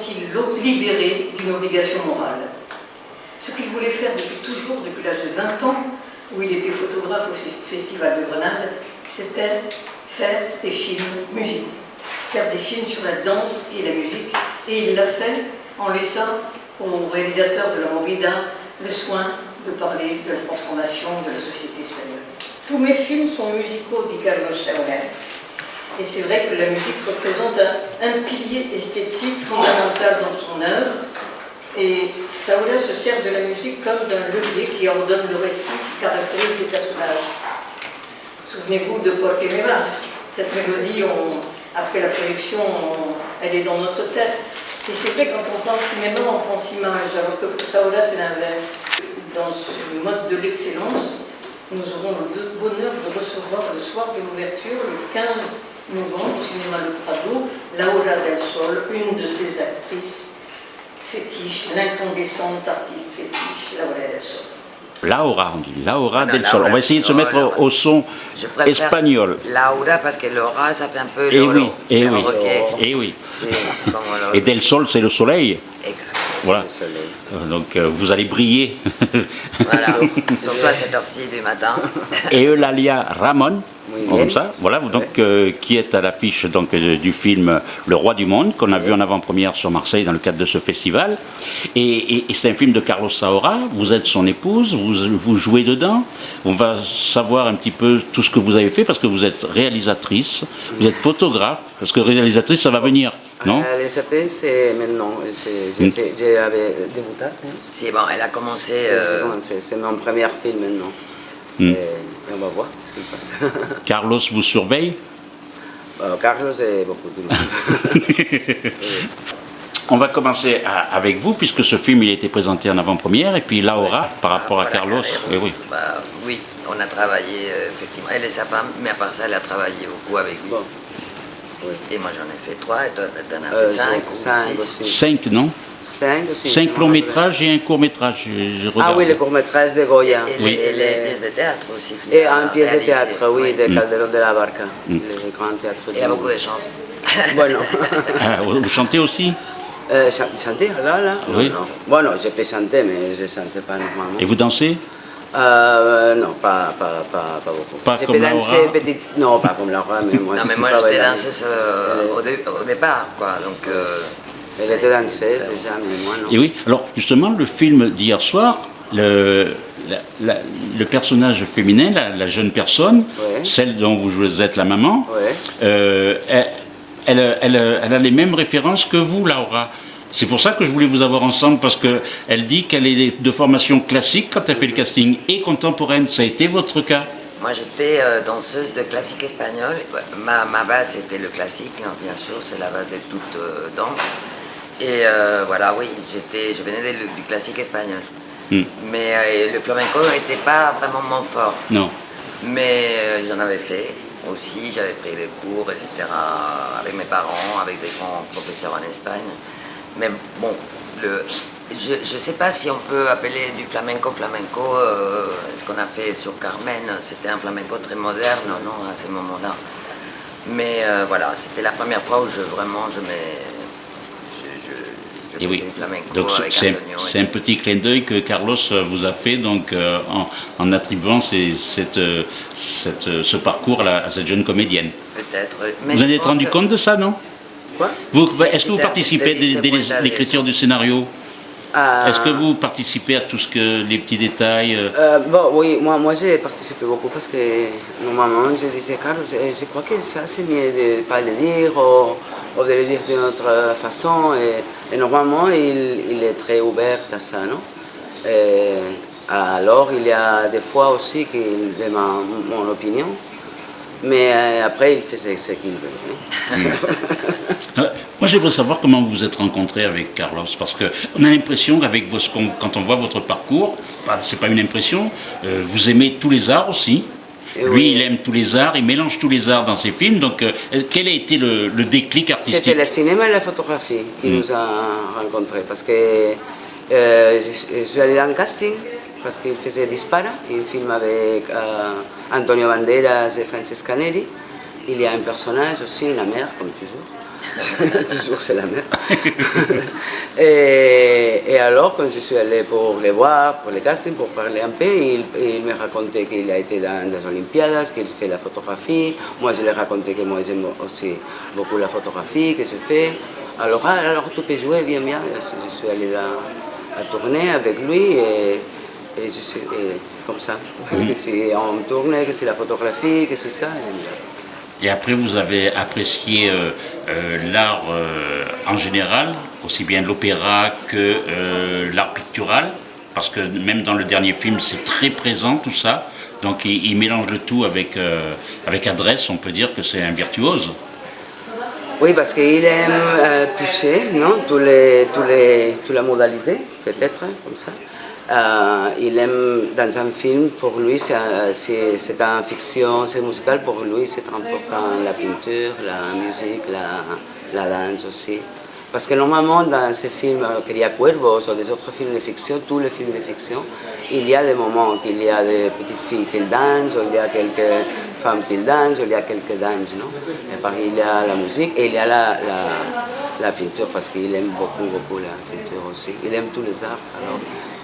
sentie libérée d'une obligation morale? Ce qu'il voulait faire depuis toujours, depuis l'âge de 20 ans, où il était photographe au Festival de Grenade, c'était faire des films musicaux, faire des films sur la danse et la musique. Et il l'a fait en laissant aux réalisateurs de la Movida le soin de parler de la transformation de la société espagnole. Tous mes films sont musicaux, dit Carlos Saura. Et c'est vrai que la musique représente un, pilier esthétique fondamental dans son œuvre. Et Saura se sert de la musique comme d'un levier qui ordonne le récit qui caractérise les personnages. Souvenez-vous de Porque me Cette mélodie, après la projection, elle est dans notre tête. Et c'est vrai, quand on pense cinéma, on pense image, alors que pour Saola, c'est l'inverse. Dans ce mode de l'excellence, nous aurons le bonheur de recevoir le soir de l'ouverture, le 15 novembre, au cinéma Le Prado, Laura del Sol, une de ses actrices fétiches, l'incandescente artiste fétiche, Laura del Sol. Laura, on dit Laura del Sol. On va essayer de se mettre au son espagnol. Laura, parce que Laura, ça fait un peu et eh oui, et eh oui, et eh oui. Et del Sol, c'est le soleil. Voilà. Le soleil. Euh, donc euh, vous allez briller. voilà, surtout à cette heure-ci du matin. et Eulalia Ramon, comme ça, voilà, donc, euh, qui est à l'affiche donc du film Le Roi du Monde, qu'on a vu en avant-première sur Marseille dans le cadre de ce festival. Et, c'est un film de Carlos Saura, vous êtes son épouse, vous, vous jouez dedans. On va savoir un petit peu tout ce que vous avez fait, parce que vous êtes réalisatrice, vous êtes photographe, parce que réalisatrice, ça va venir. Non? Réalisatrice, c'est maintenant. J'avais débuté. C'est bon, elle a commencé. Euh... C'est mon premier film maintenant. Mm. Et, on va voir ce qui passe. Carlos vous surveille? Euh, Carlos est beaucoup de monde. On va commencer avec vous, puisque ce film il a été présenté en avant-première, et puis Laura, par rapport à Carlos. Eh oui. Bah, oui, on a travaillé, euh, effectivement, elle et sa femme, mais à part ça, elle a travaillé beaucoup avec lui. Et moi j'en ai fait trois, et toi t'en as fait euh, cinq, cinq ou six Cinq, non Cinq Cinq longs métrages et un court métrage. ah oui, le court métrage de Goya. Et, oui. et, les pièces de théâtre aussi. Et un pièce de théâtre, oui, de Calderón de la Barca, mm. le grand théâtre. Il y a beaucoup de chance. Bueno. ah, vous chantez aussi euh, Chanter, là, là? Oui. Bon, non, je peux chanter, mais je ne chante pas normalement. Et vous dansez? Euh, non, pas, pas, pas, pas beaucoup. Pas je comme peux danser petite... Non, pas comme Laura, mais moi non, je mais moi j'étais danseuse euh, au, dé... au, départ, quoi. Donc, euh, Elle était danseuse déjà, mais moi non. Et oui, alors justement, le film d'hier soir, le, la, la, le personnage féminin, la, la jeune personne, ouais. celle dont vous êtes la maman, ouais. euh, elle, elle, elle, elle, a les mêmes références que vous, Laura. C'est pour ça que je voulais vous avoir ensemble, parce qu'elle dit qu'elle est de formation classique quand elle fait le casting, et contemporaine. Ça a été votre cas Moi, j'étais euh, danseuse de classique espagnol. Ma, ma base, c'était le classique, hein, bien sûr, c'est la base de toute euh, danse. Et euh, voilà, oui, je venais de, du classique espagnol. Mm. Mais euh, le flamenco n'était pas vraiment mon fort. Non. Mais j'en avais fait aussi, j'avais pris des cours, etc., avec mes parents, avec des grands professeurs en Espagne. Mais bon, le, je ne sais pas si on peut appeler du flamenco flamenco. Euh, ce qu'on a fait sur Carmen, c'était un flamenco très moderne, non, à ce moment-là. Mais euh, voilà, c'était la première fois où je vraiment je mets. Et oui. Donc c'est un, un, petit clin d'œil que Carlos vous a fait donc euh, en, en, attribuant ces, cette, cette, ce parcours à, à, cette jeune comédienne. Peut-être. Vous vous en êtes rendu que... compte de ça, non? Est-ce que vous participez de l'écriture du scénario euh, Est-ce que vous participez à tout ce que les petits détails euh... Euh, bon, Oui, moi, moi j'ai participé beaucoup parce que normalement je disais Carlos, je crois que ça c'est mieux de ne pas le dire ou, ou, de le dire d'une autre façon. Et, et normalement il, il, est très ouvert à ça, non? Et, Alors il y a des fois aussi qu'il demande mon opinion. Mais euh, après, il faisait ce qu'il veut. Moi, j'aimerais savoir comment vous vous êtes rencontré avec Carlos, parce qu'on a l'impression qu'avec quand on voit votre parcours, bah, c'est pas une impression, euh, vous aimez tous les arts aussi. Et Lui, oui. il aime tous les arts, il mélange tous les arts dans ses films. Donc, euh, quel a été le, le déclic artistique? C'était le cinéma et la photographie qui mm. nous a rencontrés, parce que euh, je, je suis allé dans le casting parce qu'il faisait Dispara, un film avec euh, Antonio Banderas et Francesca Neri. Il y a un personnage aussi, la mère, comme toujours. Toujours c'est la même. et, alors, quand je suis allé pour les voir, pour les castings, pour parler un peu, il, me racontait qu'il a été dans les Olympiades, qu'il fait la photographie. Moi, je lui ai raconté que moi, j'aime aussi beaucoup la photographie que je fais. Alors, ah, alors tu peux jouer bien, bien. Je suis allé là à tourner avec lui et, je suis comme ça. Que c'est en tournée, que c'est la photographie, que c'est ça. Et après, vous avez apprécié euh, euh, l'art euh, en général, aussi bien l'opéra que l'art pictural, parce que même dans le dernier film, c'est très présent tout ça. Donc il, mélange le tout avec, avec adresse, on peut dire que c'est un virtuose. Oui, parce qu'il aime toucher non tous les, tous les, toutes les modalités, peut-être, comme ça. Euh, il aime dans un film, pour lui, c'est une fiction, c'est musical, pour lui c'est important la peinture, la musique, la, danse aussi. Parce que normalement, dans ces films, euh, Cuervos ou des autres films de fiction, tous les films de fiction, il y a des moments qu'il y a des petites filles qui dansent, ou il y a quelques femmes qui dansent, ou il y a quelques danses, non? Et par il y a la musique et il y a la, la, la peinture, parce qu'il aime beaucoup, beaucoup la peinture aussi. Il aime tous les arts,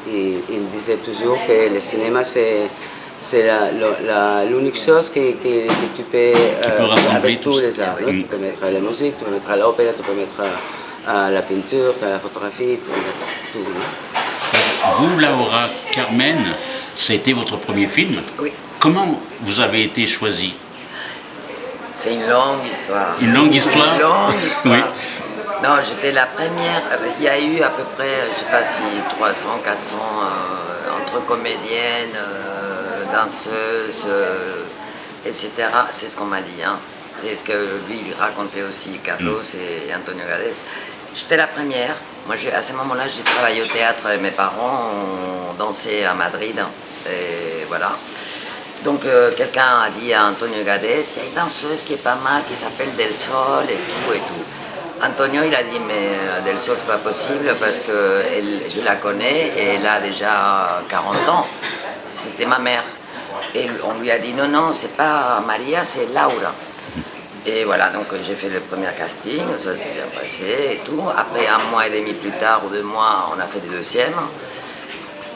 il, il disait toujours que le cinéma, c'est c'est l'unique chose que, que, que, tu peux, euh, avec tous les arts. Tu peux mettre la musique, tu peux mettre l'opéra, tu peux mettre euh, la peinture, la photographie, tu peux mettre tout. Vous, Laura Carmen, c'était votre premier film. Oui. Comment vous avez été choisi? C'est une longue histoire. Une longue histoire Une longue histoire. Non, j'étais la première. Il y a eu à peu près, je ne sais pas si 300, 400 euh, entre comédiennes, euh, danseuses, euh, etc. C'est ce qu'on m'a dit. Hein. C'est ce que lui, il racontait aussi, Carlos mm. et Antonio Gades. J'étais la première. Moi, à ce moment-là, j'ai travaillé au théâtre et mes parents ont dansé à Madrid. Et voilà. Donc quelqu'un a dit à Antonio Gades, il y a une danseuse qui est pas mal, qui s'appelle Del Sol et tout et tout. Antonio, il a dit, mais euh, Del Sol, c'est pas possible parce que je la connais et elle a déjà 40 ans. C'était ma mère. Et on lui a dit, non, non, c'est pas Maria, c'est Laura. Et voilà, donc j'ai fait le premier casting, ça s'est bien passé et tout. Après, un mois et demi plus tard ou deux mois, on a fait le deuxième.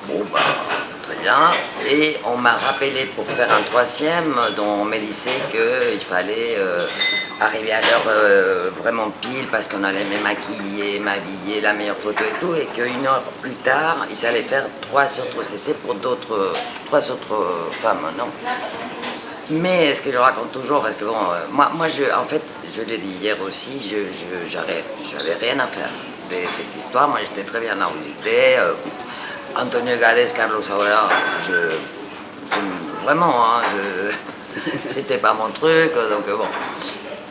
Bon, bah, Et on m'a rappelé pour faire un troisième, dont on me disait qu'il fallait euh, arriver à l'heure euh, vraiment pile parce qu'on allait me maquiller, m'habiller, la meilleure photo et tout. Et qu'une heure plus tard, ils allaient faire trois autres CC pour d'autres, trois autres femmes, non? Mais ce que je raconte toujours, parce que bon, euh, moi, moi je, en fait, je l'ai dit hier aussi, je n'avais rien à faire de cette histoire. Moi, j'étais très bien où j'étais. Antonio Gades, Carlos Saura, je, vraiment, hein, c'était pas mon truc, donc bon.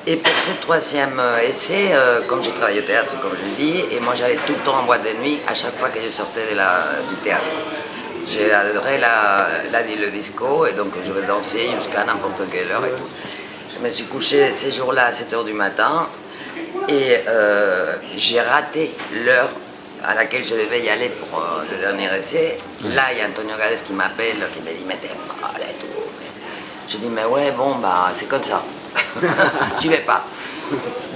Et pour ce troisième essai, euh, comme j'ai travaillé au théâtre, comme je le dis, et moi j'allais tout le temps en boîte de nuit à chaque fois que je sortais de la, du théâtre. J'ai adoré la, la, le disco, et donc je vais danser jusqu'à n'importe quelle heure et tout. Je me suis couché ces jours-là à 7h du matin, et euh, j'ai raté l'heure à laquelle je devais y aller pour euh, le dernier essai. Là, il y a Antonio Gades qui m'appelle, qui me dit Mais t'es folle et tout. Je dis Mais ouais, bon, bah, c'est comme ça. J'y vais pas.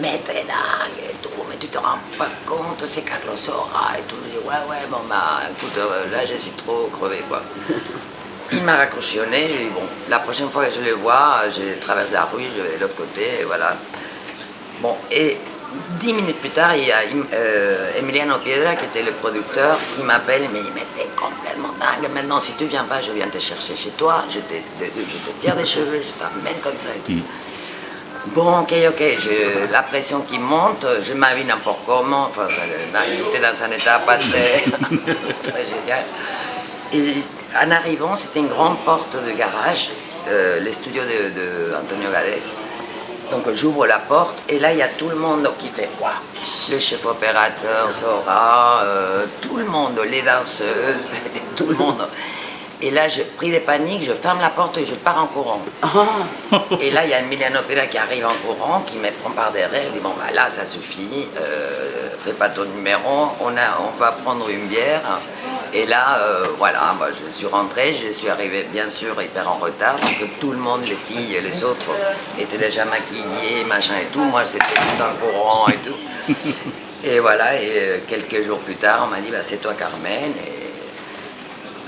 Mais t'es dingue et tout, mais tu te rends pas compte, c'est Carlos Sora et tout. Je dis Ouais, ouais, bon, bah, écoute, euh, là, je suis trop crevé, quoi. Il m'a nez, j'ai dit Bon, la prochaine fois que je le vois, je traverse la rue, je vais de l'autre côté, et voilà. Bon, et Dix minutes plus tard, il y a euh, Emiliano Piedra, qui était le producteur, qui m'appelle et me dit Mais t'es complètement dingue, maintenant si tu viens pas, je viens te chercher chez toi, je te, je te tire des cheveux, je t'emmène comme ça et tout. Mm. Bon, ok, ok, la pression qui monte, je m'habille n'importe comment, enfin, j'étais dans un état pas très, très génial. Et en arrivant, c'était une grande porte de garage, euh, les studios de, de Antonio Gades. Donc j'ouvre la porte et là il y a tout le monde qui fait waouh Le chef opérateur, Zora, euh, tout le monde, les danseuses, tout le monde. Et là j'ai pris des paniques, je ferme la porte et je pars en courant. Ah. Et là il y a Emiliano Pera qui arrive en courant, qui me prend par derrière, il dit bon bah là ça suffit, euh, fais pas ton numéro, on, a, on va prendre une bière Et là, euh, voilà, moi, je suis rentrée, je suis arrivée bien sûr hyper en retard, donc tout le monde, les filles et les autres, étaient déjà maquillés, machin et tout. Moi, c'était tout dans le courant et tout. Et voilà, et euh, quelques jours plus tard, on m'a dit, bah, c'est toi Carmen.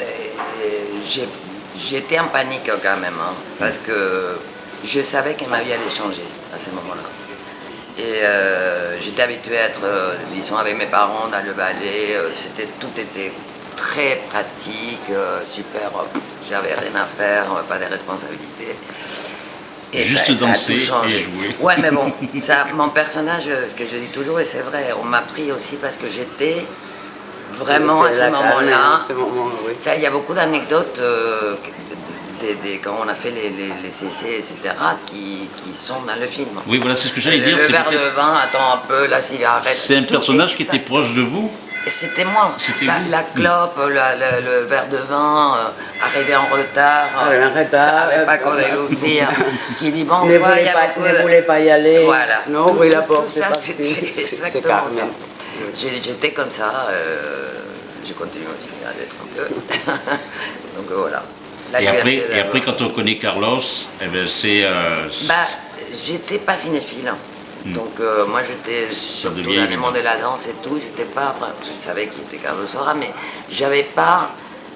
Et, et j'étais en panique quand même, hein, parce que je savais que ma vie allait changer à ce moment-là. Et euh, j'étais habituée à être, euh, disons, avec mes parents dans le ballet, c'était, tout était très pratique, super, j'avais rien à faire, pas de responsabilités. Et Juste ben, danser ça a tout changé. Ouais, mais bon, ça, mon personnage, ce que je dis toujours, et c'est vrai, on m'a pris aussi parce que j'étais vraiment à ce moment-là. Il y a beaucoup d'anecdotes euh, quand on a fait les, les, CC, etc., qui, qui, sont dans le film. Oui, voilà, c'est ce que j'allais dire. Le verre de vin, attends un peu, la cigarette. C'est un personnage qui était proche de vous c'était moi. La, la, clope, le verre de vin, euh, arrivé en retard. Euh, en retard. Avec Paco de Lucia, qui dit bon, ne voulait, pas, ne voulait pas y aller. Voilà. Non, tout, la porte. Tout ça, c'était exactement ça. J'étais comme ça. Euh, je continue à l'être un peu. Donc voilà. et, après, et après, quand on connaît Carlos, eh ben, c'est. Euh, bah, j'étais pas cinéphile. Hmm. Donc euh, moi j'étais surtout dans le monde de la danse et tout, j'étais pas, je savais qu'il était Carlos Sora, mais j'avais pas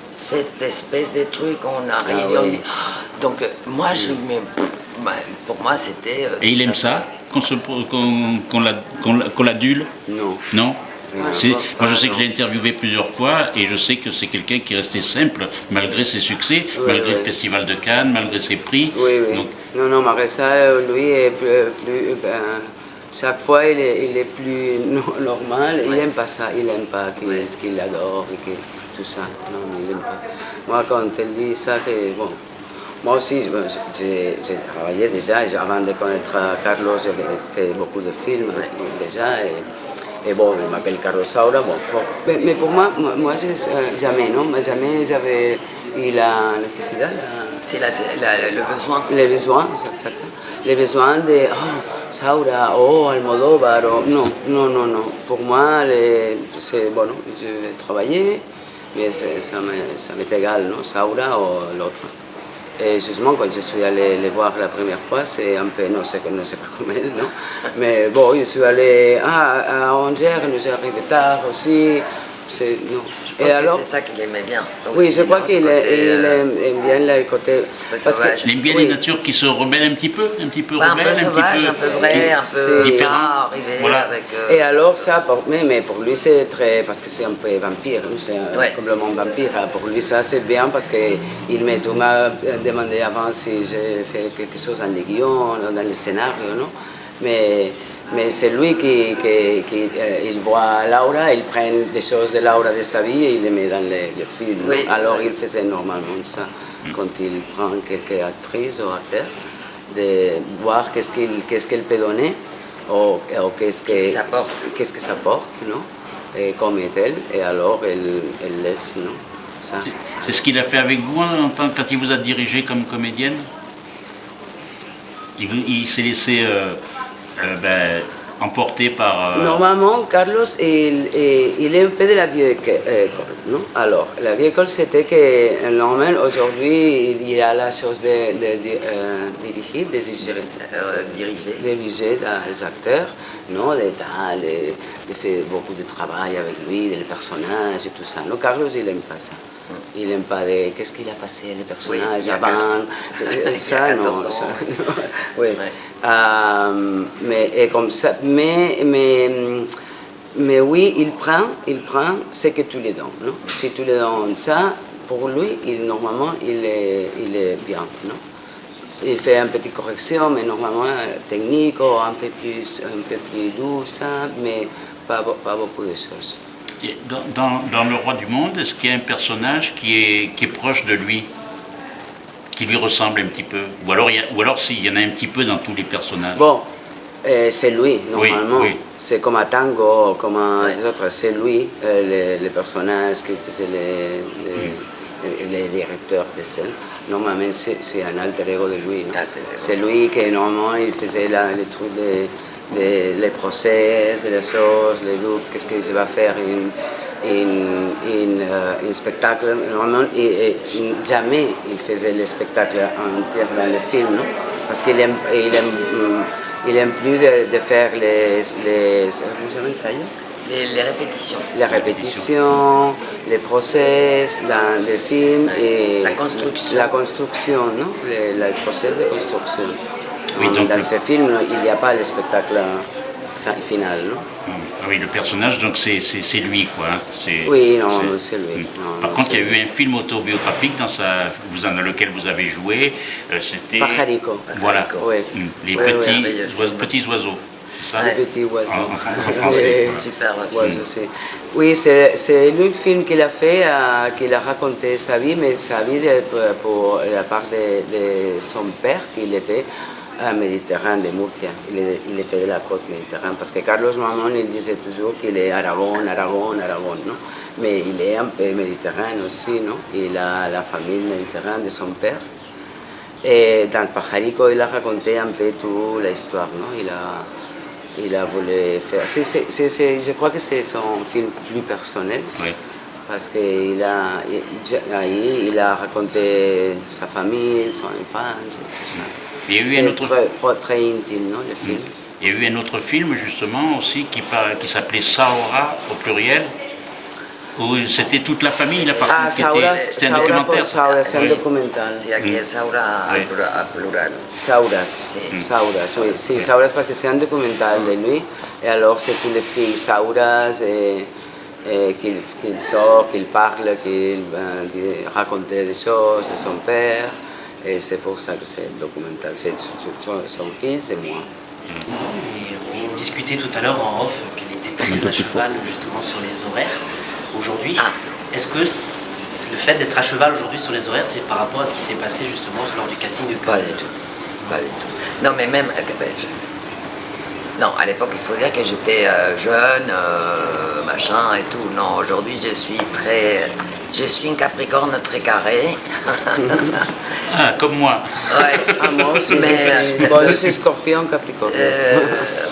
cette espèce de truc, on arrive ah et on dit... Ah. Donc euh, moi je bah, pour moi c'était... Euh, et il aime ça? Qu'on l'adule? Non. Non? Moi, je sais que je l'ai interviewé plusieurs fois et je sais que c'est quelqu'un qui est resté simple malgré ses succès, malgré le Festival de Cannes, malgré ses prix. Oui, oui. non, non, Marissa, lui, est plus, ben, chaque fois il est, il est plus normal, il n'aime pas ça, il n'aime pas qu'il adore et que, tout ça. Non, il n'aime pas. Moi, quand elle dit ça, que, bon, moi aussi, j'ai travaillé déjà, avant de connaître Carlos, j'ai fait beaucoup de films déjà. Et, bon, il m'appelle Carlos Saura. Bon, Mais, pour moi, moi, jamais, non? Jamais j'avais eu la nécessité. C'est le besoin. Le besoin, exactement. Le besoin de Saura o oh, Almodóvar. Oh, non, non, non, non. Pour moi, c'est bon, je vais travailler, mais ça m'est égal, non Saura ou l'autre. Et justement, quand je suis allé les voir la première fois, c'est un peu, non, c'est ne sais pas comment non Mais bon, je suis allé à 11h, nous arrivés tard aussi. Non. Je pense alors, que c'est ça qu'il aimait bien. oui, je crois qu'il euh, aime, bien le côté... Parce que, il aime bien les natures qui se rebellent un petit peu, un petit peu bah, un peu sauvage, un peu, vrai, un peu différent. Voilà. Avec, euh, Et alors ça, pour, mais, mais pour lui c'est très... Parce que c'est un peu vampire, c'est ouais. complètement vampire. Hein. Pour lui ça c'est bien parce qu'il m'a demandé avant si j'ai fait quelque chose dans les guions, dans les scénarios, non Mais mais c'est lui qui, qui, qui euh, il voit Laura, il prend des choses de Laura de sa vie et il les met dans le, le film. Oui. Alors il faisait normalement ça quand il prend quelques actrices ou acteurs, de voir qu'est-ce qu'il qu'est-ce qu'elle peut donner ou, ou qu'est-ce que, qu que ça porte. Qu'est-ce que ça porte, non et comme est-elle, et alors elle, elle laisse, non C'est ce qu'il a fait avec vous en tant, quand il vous a dirigé comme comédienne? Il, il s'est laissé... Euh, ben, emporté par... Euh, Normalement, Carlos, il, il, est un peu de la vieille école, non? Alors, la vieille école, c'était que, normalement, aujourd'hui, il y a la chose de, de, euh, diriger, de diriger, diriger. de diriger les acteurs, non? De, de, faire beaucoup de travail avec lui, les personnages et tout ça. Non, Carlos, il n'aime pas ça. Il n'aime pas de qu'est-ce qu'il a passé, les personnages oui, avant, ça, non, ça, non. Oui. Ouais. Euh, mais, et comme ça, mais, mais, mais oui, il prend, il prend ce que tu lui donnes. Non? Si tu lui donnes ça, pour lui, il, normalement, il est, il est bien. Non? Il fait une petite correction, mais normalement technique, ou un peu plus, un peu plus douce, mais pas, pas beaucoup de choses. Dans, Le Roi du Monde, est-ce qu'il y a un personnage qui est, qui est proche de lui qui lui ressemble un petit peu? Ou alors, ou alors s'il y en a un petit peu dans tous les personnages Bon, euh, c'est lui, normalement. C'est comme un tango, comme un, les autres, c'est lui, euh, les, personnages qui les, les, les directeurs de scène. Normalement, c'est un alter ego de lui. C'est lui qui, normalement, il faisait la, les trucs de, de, les procès, les choses, les doutes, qu'est-ce qu'il va faire. Une, un, un, spectacle. Normalement, et, jamais il faisait le spectacle entier dans le film, non? parce qu'il aime, il aime, il aime plus de, de faire les, les, ça les, les, répétitions. Les répétitions, les process dans le film et la construction. La construction, non? Le, le process de construction. Oui, donc dans le... ce film, il n'y a pas le spectacle final. Non? Ah oui, le personnage, donc c'est lui, quoi. Hein. Oui, non, c'est lui. Non, Par contre, il y a eu un film autobiographique dans, sa, vous, dans lequel vous avez joué. Euh, C'était. Pajarico. Voilà. Oui. Les oui, petits, oui, oiseaux, petits oiseaux. Ça? Les petits oiseaux. Ah, c'est super. Oiseaux, oui, c'est le film qu'il a fait, euh, qu'il a raconté sa vie, mais sa vie de, pour la part de, de son père, qu'il était à Méditerranée de Murcia. Il, il, était de la côte méditerranéenne. Parce que Carlos Mamon, il disait toujours qu'il est Aragon, Aragon, Aragon, non Mais il est un peu méditerranéen aussi, non Il a la famille méditerranéenne de son père. Et dans Pajarico, il a raconté un peu toute l'histoire, non il a, il a voulu faire... C est, c je crois que c'est son film plus personnel. Parce qu'il a, il, il a raconté sa famille, son enfance, tout ça. Il y a eu un autre... très, très intime, non, le film? Il y a eu un autre film, justement, aussi, qui, qui s'appelait Saora, au pluriel, où c'était toute la famille, la partie ah, Saura, c'était un documentaire. Saura, c'est un documental. Sí, aquí es Saura Oui. à plural. Sauras, Sí. Sauras, oui. Sí, Sauras parce que c'est un documental de lui. Et alors, c'est toutes les filles Sauras et, et qu'il qu sort, qu'il parle, qu'il euh, raconte des choses de son père. Et c'est pour ça que c'est documental. C'est son, son fils et moi. Et on discutait tout à l'heure en off qu'elle était très à cheval justement sur les horaires. Aujourd'hui, Ah. est-ce que le fait d'être à cheval aujourd'hui sur les horaires, c'est par rapport à ce qui s'est passé justement lors du casting de Pas du tout. Pas du tout. Non, mais même. Euh, Non, à l'époque, il faut dire que j'étais euh, jeune, euh, machin et tout. Non, aujourd'hui, je suis très. Je suis une capricorne très carrée. Ah, comme moi. Ouais. Ah, moi aussi, Mais, je suis- bon, c'est Scorpion, Capricorne. Euh,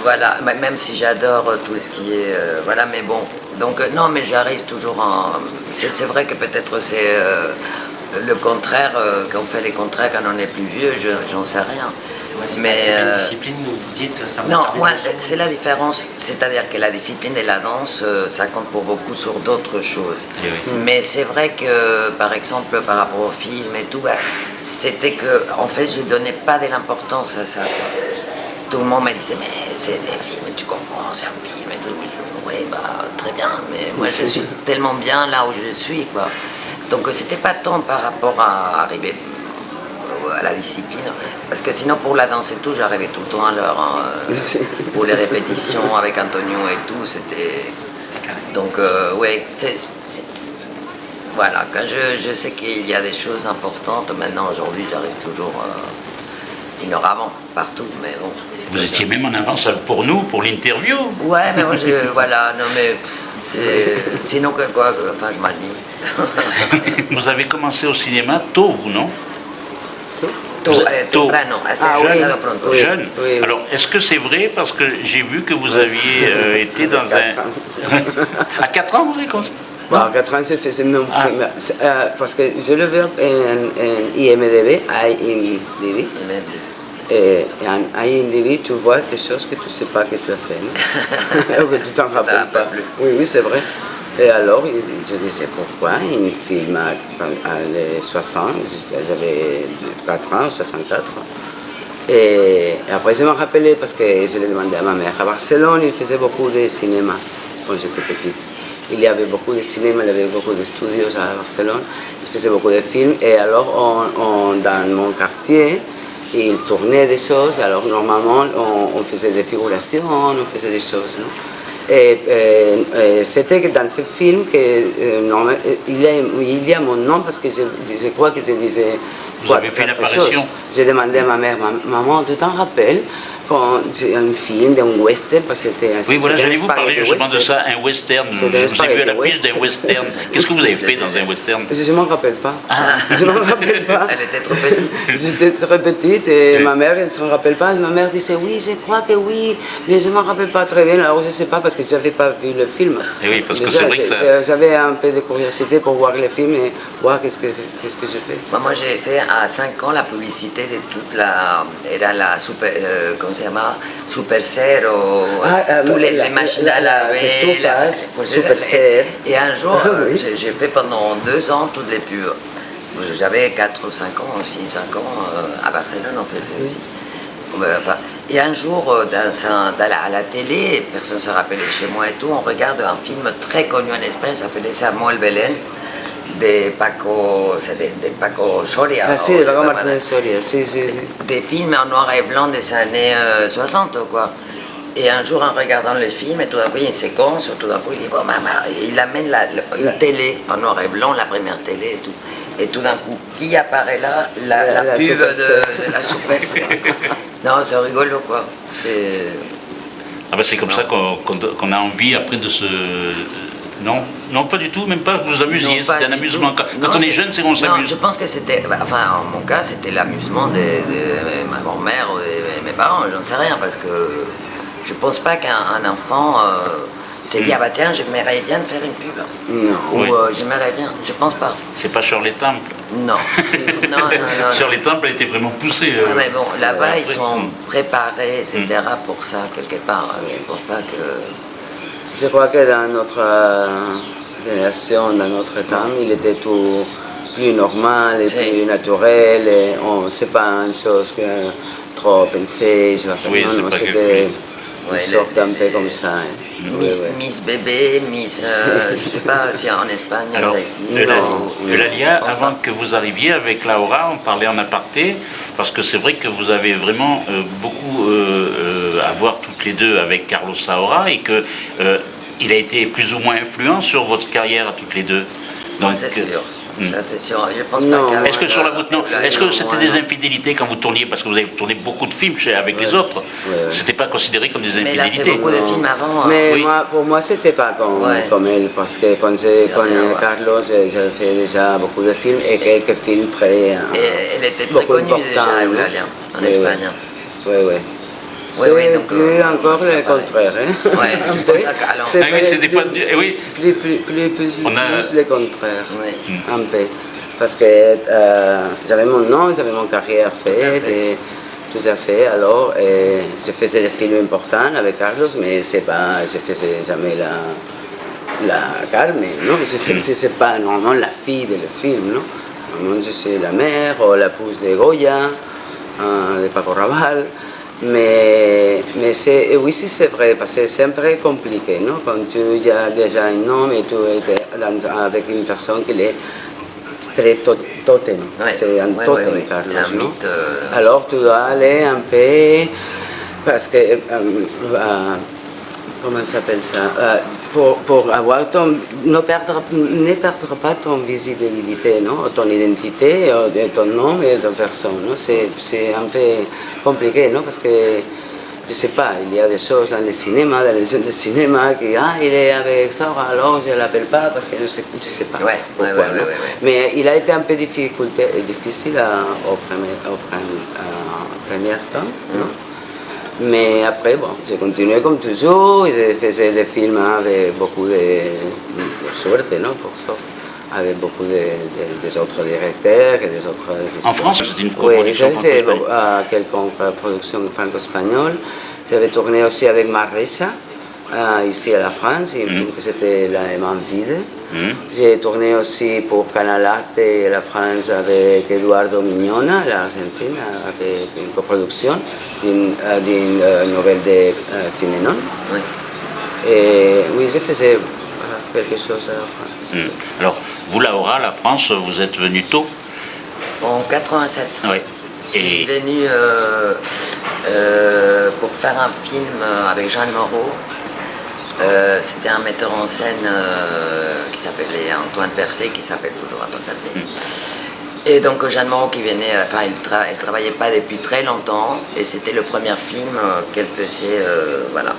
voilà, même si j'adore tout ce qui est. euh, voilà, mais bon. Donc, euh, non, mais j'arrive toujours en. C'est vrai que peut-être c'est euh, le contraire, euh, qu'on fait les contraires quand on est plus vieux, je- j'en sais rien. Ouais, c'est Mais, pas- une euh, discipline où vous dites ça Non, moi, c'est la différence. C'est-à-dire que la discipline et la danse, euh, ça compte pour beaucoup sur d'autres choses. Eh oui. Mais c'est vrai que, par exemple, par rapport au film et tout, bah, c'était que, en fait, je donnais pas de l'importance à ça. Tout le monde me disait, mais c'est des films, tu comprends, c'est un film et tout. Oui, bah, très bien, mais moi, je suis tellement bien là où je suis, quoi. Donc, euh, c'était pas tant par rapport à arriver à la discipline. Parce que sinon, pour la danse et tout, j'arrivais tout le temps à l'heure. hein, euh, pour les répétitions avec Antonio et tout, c'était. C'était carré. Donc, euh, ouais, c'est. Voilà, quand je, je sais qu'il y a des choses importantes, maintenant, aujourd'hui, j'arrive toujours euh, une heure avant, partout, mais bon. Vous étiez ça. même en avance pour nous, pour l'interview. Ouais, mais moi, je. voilà, non, mais. pff, Sinon, que quoi, enfin, je m'ennuie. vous avez commencé au cinéma tôt, vous, non? Tôt, eh, tôt. Ah, oui. pronto. Oui. Jeune. oui. Alors, est-ce que c'est vrai? Parce que j'ai vu que vous aviez euh, été dans un. à 4 ans, vous avez commencé? Bon, à 4 ans, je faisais mon Ah. premier- c'est, euh, parce que je le vois en, en IMDB, IMDB, Il m'a et en IMDB, tu vois des choses que tu ne sais pas que tu as fait, Ou que tu t'en rappelles pas plus. Oui, oui, c'est vrai. Et alors, je disais pourquoi? Un film à, à les 60, j'avais 4 ans, 64. Et après, je me rappelais parce que je l'ai demandé à ma mère. À Barcelone, il faisait beaucoup de cinéma quand j'étais petite. Il y avait beaucoup de cinéma, il y avait beaucoup de studios à Barcelone. Il faisait beaucoup de films. Et alors, on- on- dans mon quartier, il tournait des choses. Alors, normalement, on, on faisait des figurations, on faisait des choses. non? Et, euh, euh, c'était dans ce film que euh, il, y a, il y a mon nom parce que je, je crois que je disais Vous avez fait. J'ai demandé à ma mère, Ma- maman, tu t'en rappelles? Quand c'est un film, d'un western, parce que c'était Oui, voilà, j'allais vous parler justement de ça, un western. Vous ai inspiré vu à de l'affiche d'un western. Qu'est-ce que vous avez fait dans un western? Je ne m'en rappelle pas. Ah. Je ne m'en rappelle pas. Elle était trop petite. J'étais très petite et ma mère, elle ne s'en rappelle pas. Ma mère disait oui, je crois que oui, mais je ne m'en rappelle pas très bien. Alors je ne sais pas parce que je n'avais pas vu le film. Eh oui, parce que c'est vrai que ça- J'avais un peu de curiosité pour voir le film et voir qu'est-ce que, qu'est-ce que je fais. Moi, moi, j'ai fait à 5 ans la publicité de toute la. Era la super. euh, ça s'appelle Supercero. Ah, euh, tous les, la- les machines la- à la- laver. les estufas, pues, Superser. Et, un jour, Oui. j'ai fait pendant deux ans toutes les pubs. J'avais 4 ou 5 ans aussi, 5 ans. euh, à Barcelone, on faisait aussi. Ouais, enfin, et un jour, euh, dans, un- dans la, à la télé, personne ne se rappelait chez moi et tout, on regarde un film très connu en Espagne, s'appelait Samuel Belén, de Paco, c'est de, de Paco Soria. Ah si, o de Paco- Martinez Soria, si, si. Des films en noir et blanc des années euh, 60, quoi. Et un jour, en regardant le film, et tout d'un coup, il y a une séquence, tout d'un coup, il dit, bon, maman, il amène la, une télé en noir et blanc, la première télé et tout. Et tout d'un coup, qui apparaît là? La, La- la la pub de, la Sœur. Non, c'est rigolo, quoi. C'est... Ah ben c'est comme ça qu'on a envie après de se... Non, non pas du tout, même pas, vous vous amusiez, Non, c'était un amusement. tout. Quand, Non, on est jeune, c'est qu'on Non, s'amuse. je pense que c'était, bah, enfin en mon cas, c'était l'amusement de, de ma grand-mère ou de mes parents, j'en sais rien, parce que je pense pas qu'un un enfant euh, s'est dit, ah bah tiens, j'aimerais bien faire une pub. Non. Ou Oui. euh, j'aimerais bien, je pense pas. C'est pas Shirley Temple. Non, non, non, non. non. Shirley Temple était vraiment poussée. euh, Ah, mais bon, là-bas, ils sont Mm. préparés, etc., pour ça, quelque part. Je pense pas que... Je crois que dans notre euh, génération, dans notre temps, il était tout plus normal et plus naturel. Et on sait pas une chose que trop penser. Je vais faire Oui, non, non, c'était Ouais, une sorte les- un peu comme ça. hein. Oui, Miss, oui. Miss Bébé, Miss... euh, je sais pas si en Espagne Alors, ça existe. Eulalia, avant pas. que vous arriviez avec Laura, on parlait en aparté, parce que c'est vrai que vous avez vraiment euh, beaucoup euh, euh, à voir toutes les deux avec Carlos Saura et que euh, il a été plus ou moins influent sur votre carrière à toutes les deux. Donc, c'est euh, sûr. hmm. Ça, c'est sûr. Je pense Non. pas Est-ce que sur la euh, route, non. Est-ce que c'était des infidélités quand vous tourniez Parce que vous avez tourné beaucoup de films chez- avec les autres. Ouais, ouais. C'était pas considéré comme des Mais il a fait infidélités. beaucoup de films avant. hein. Mais Oui. moi, pour moi, c'était pas comme, Ouais. comme elle, parce que quand j'ai connu. Carlos, j'ai fait déjà beaucoup de films et quelques films très. euh, Et elle était très beaucoup connue déjà, Eulalia, en Espagne. Oui, oui. Oui, oui, C'est donc, plus euh, encore le contraire. Hein? Ouais, je pense à- Ah oui, plus- pas- oui. Plus, plus, plus, plus, On a- plus le contraire. Oui. Un peu. Parce que euh, j'avais mon nom, j'avais mon carrière faite. et- tout à fait. Alors, euh, je faisais des films importants avec Carlos, mais c'est pas, je faisais jamais la, la Carmen, non Je faisais c'est pas normalement la fille de le film, non Normalement, je suis la mère ou la pousse de Goya, euh, de Paco Raval. Mais, mais c'est, et oui, si c'est vrai, parce que c'est un peu compliqué, non? Quand tu as déjà un nom et tu es avec une personne qui est très to- totem, Ouais. c'est un Ouais, totem, ouais. Carlos, un mythe, euh. Alors tu dois aller un peu, parce que, euh, euh, comment ça s'appelle ça? Euh, pour, pour avoir ton, ne perdre, ne perdre pas ton visibilité, non? Ton identité, euh, ton nom et ton personne. C'est un peu compliqué, non? Parce que je sais pas, il y a des choses dans le cinéma, dans les jeunes de cinéma, qui, ah, il est avec ça, alors je ne l'appelle pas parce que je sais, je sais pas. Ouais, pourquoi, ouais. Mais il a été un peu difficulté, difficile à- au, premier, au à premier temps. non? Mais après, bon, j'ai continué comme toujours, je faisais des films avec beaucoup de, de suerte, non, pour ça, avec beaucoup de, de- des autres directeurs et des autres... En France, c'est une Oui, coproduction j'avais fait euh, quelques productions franco-espagnoles. J'avais tourné aussi avec Marisa, euh, ici à la France, il me semble que c'était La main vide. J'ai tourné aussi pour Canal Arte et la France avec Eduardo Mignona, l'Argentine, avec une coproduction d'une euh, euh, nouvelle de euh, Simenon. Oui. Et oui, je faisais euh, quelque chose à la France. Hmm. Alors, vous, Laura, la France, vous êtes venue tôt? En 87. Oui. Je suis Et venu euh, euh, pour faire un film avec Jeanne Moreau. Euh, C'était un metteur en scène euh, qui s'appelait Antoine Percé, qui s'appelle toujours Antoine Percé. Et donc Jeanne Moreau qui venait, euh, enfin elle, ne travaillait pas depuis très longtemps et c'était le premier film euh, qu'elle faisait, euh, voilà.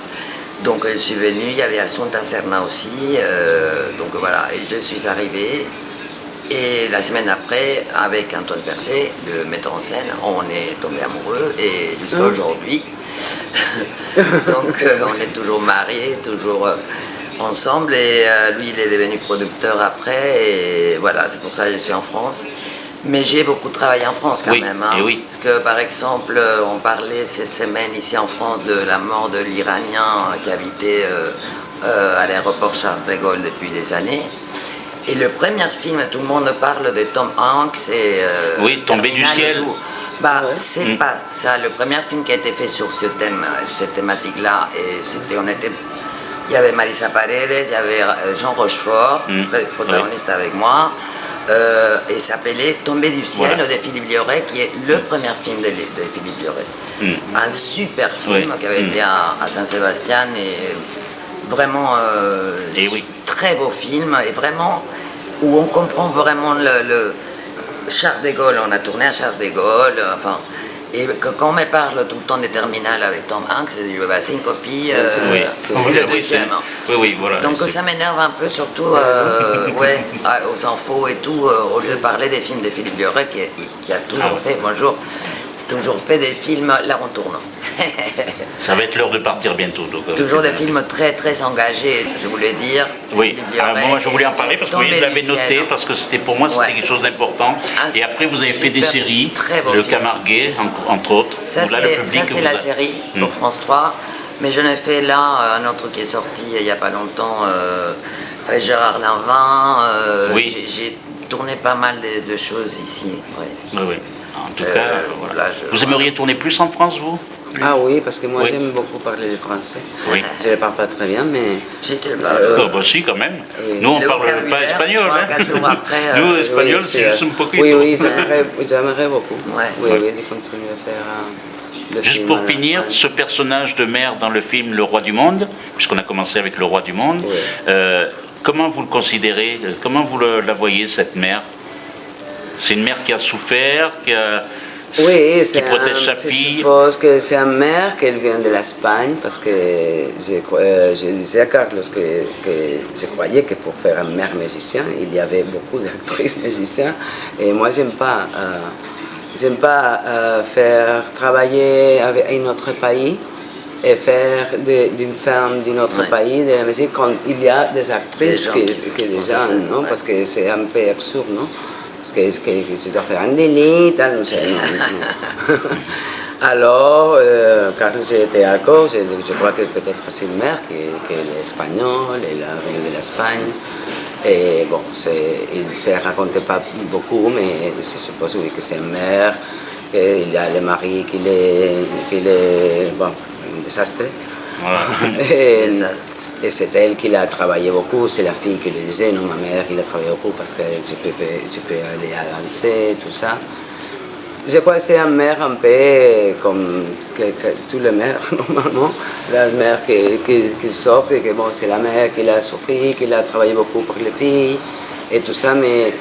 Donc je suis venue, il y avait Assunta Serna aussi, donc voilà, et je suis arrivée. Et la semaine après, avec Antoine Percé, le metteur en scène, on est tombé amoureux et jusqu'à ah. aujourd'hui. donc on est toujours mariés, toujours ensemble et lui il est devenu producteur après et voilà, c'est pour ça que je suis en France. Mais j'ai beaucoup travaillé en France quand même. Hein. Parce que par exemple, euh, on parlait cette semaine ici en France de la mort de l'Iranien qui habitait euh, euh, à l'aéroport Charles de Gaulle depuis des années. Et le premier film, tout le monde parle de Tom Hanks et... oui, Tombé du ciel. Bah, c'est mm. pas ça. Le premier film qui a été fait sur ce thème, cette thématique-là, et c'était, on était, il y avait Marisa Paredes, il y avait Jean Rochefort, mm. protagoniste avec moi. Euh, et s'appelait Tomber du ciel de Philippe Lioré, qui est le premier film de, Philippe Lioré. Mm. Un super film qui avait mm. été à, Saint-Sébastien et vraiment euh, très beau film et vraiment où on comprend vraiment le, le Charles de Gaulle. On a tourné à Charles de Gaulle, enfin et quand on me parle tout le temps des terminales avec Tom Hanks, c'est une copie, euh, c'est le deuxième. Oui, oui, voilà. Donc ça m'énerve un peu, surtout euh, ouais, aux infos et tout, euh, au lieu de parler des films de Philippe Lioré, qui, a toujours ah fait, bonjour, toujours fait des films, là on tourne. Ça va être l'heure de partir bientôt. Euh, toujours des films très très engagés, je voulais dire. Oui, ah, moi je voulais en parler parce que vous l'avez noté, parce que c'était pour moi c'était quelque chose d'important. Ah, Et après vous avez fait des séries, Le Camarguais entre autres. Ça c'est la série pour hmm. France 3. Mais j'en ai fait là un autre qui est sorti il n'y a pas longtemps euh, avec Gérard Lanvin. Euh, oui. J'ai tourné pas mal de, choses ici. Oui, oui. En tout cas, vous aimeriez tourner plus en France, vous ah oui, parce que moi j'aime beaucoup parler le français. Oui. Je ne parle pas très bien, mais... Parle. Euh, bah, si, quand même. Nous, on ne parle pas espagnol. Hein. Après, Nous, euh, espagnol, c'est juste un peu Oui, oui, j'aimerais beaucoup. Oui, oui, de continuer à faire... Euh, Juste pour finir, ce personnage de mère dans le film Le Roi du Monde, puisqu'on a commencé avec Le Roi du Monde, euh, comment vous le considérez Comment vous la voyez, cette mère? C'est une mère qui a souffert, qui a oui, c'est un, Je suppose que c'est une mère qui vient de l'Espagne parce que je, euh, je, disais à Carlos que, que, je croyais que pour faire un mère musicien, il y avait beaucoup d'actrices musiciens et moi j'aime pas, euh, j'aime pas euh, faire travailler avec un autre pays et faire d'une femme d'un autre pays de la musique quand il y a des actrices qui, qui, déjà, non? Parce que c'est un peu absurde, non? Parce que, que, que tu dois faire un délit, tal, non, Alors, euh, quand j'étais à d'accord, je, crois que peut-être c'est une mère qui, qui, est espagnole, elle venu de l'Espagne. Et bon, il ne se racontait pas beaucoup, mais je suppose oui, que c'est une mère, qu'il y a le mari qui est, qui est bon, un désastre. Voilà. et, c'est elle qui a travaillé beaucoup, c'est la fille qui le disait, non, ma mère, il a travaillé beaucoup parce que je peux, je peux aller à danser, tout ça. Je crois que c'est une mère un peu comme que, tous les mères, normalement. La mère qui, qui, qui sort, que bon, c'est la mère qui a souffert, qui a travaillé beaucoup pour les filles et tout ça, mais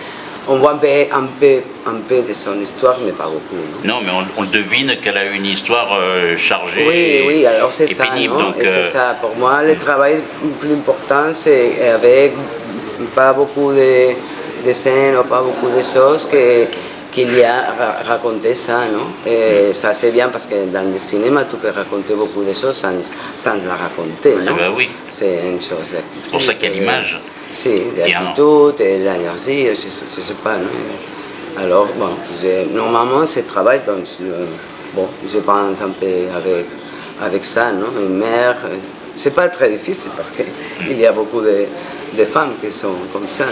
on voit un peu, un, peu, un peu de son histoire, mais pas beaucoup. Non, mais on, devine qu'elle a une histoire euh, chargée. Oui, oui, alors c'est ça. non? et c'est euh, ça. Pour moi, le travail le plus important, c'est avec pas beaucoup de, de scènes, pas beaucoup de choses que qu'il y a raconté ça, non? Et ça c'est bien parce que dans le cinéma tu peux raconter beaucoup de choses sans, sans la raconter, non? ah ben oui. C'est une chose. C'est pour ça qu'il y a l'image. Si, l'attitude et l'énergie, je ne sais pas. Non Alors, bon, normalement, ce travail, donc, bon, je pense un peu avec, avec ça, non Une mère, c'est pas très difficile parce qu'il y a beaucoup de, de femmes qui sont comme ça.